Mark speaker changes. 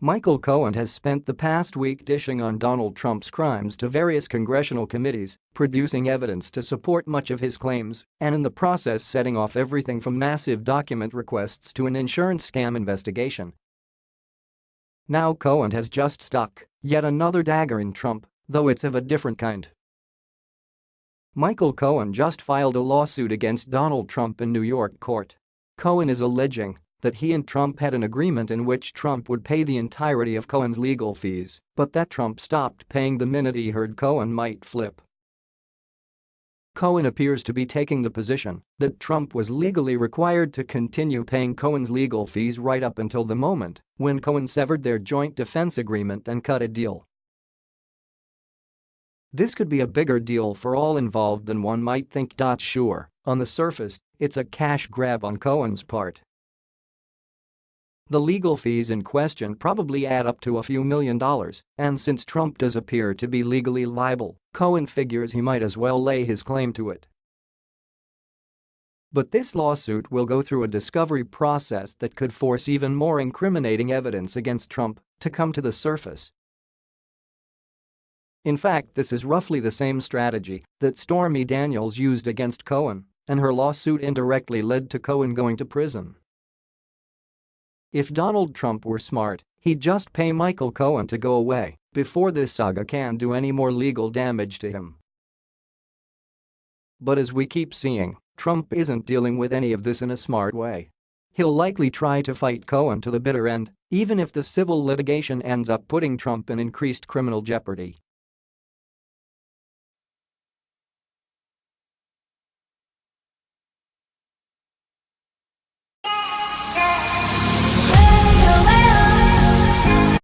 Speaker 1: Michael Cohen has spent the past week dishing on Donald Trump's crimes to various congressional committees, producing evidence to support much of his claims, and in the process setting off everything from massive document requests to an insurance scam investigation. Now Cohen has just stuck yet another dagger in Trump, though it's of a different kind. Michael Cohen just filed a lawsuit against Donald Trump in New York court. Cohen is alleging that he and Trump had an agreement in which Trump would pay the entirety of Cohen's legal fees, but that Trump stopped paying the minute he heard Cohen might flip. Cohen appears to be taking the position that Trump was legally required to continue paying Cohen's legal fees right up until the moment when Cohen severed their joint defense agreement and cut a deal. This could be a bigger deal for all involved than one might think. Sure, on the surface, it's a cash grab on Cohen's part, the legal fees in question probably add up to a few million dollars, and since Trump does appear to be legally liable, Cohen figures he might as well lay his claim to it. But this lawsuit will go through a discovery process that could force even more incriminating evidence against Trump to come to the surface. In fact, this is roughly the same strategy that Stormy Daniels used against Cohen, and her lawsuit indirectly led to Cohen going to prison. If Donald Trump were smart, he'd just pay Michael Cohen to go away before this saga can do any more legal damage to him. But as we keep seeing, Trump isn't dealing with any of this in a smart way. He'll likely try to fight Cohen to the bitter end, even if the civil litigation ends up putting Trump in increased criminal jeopardy.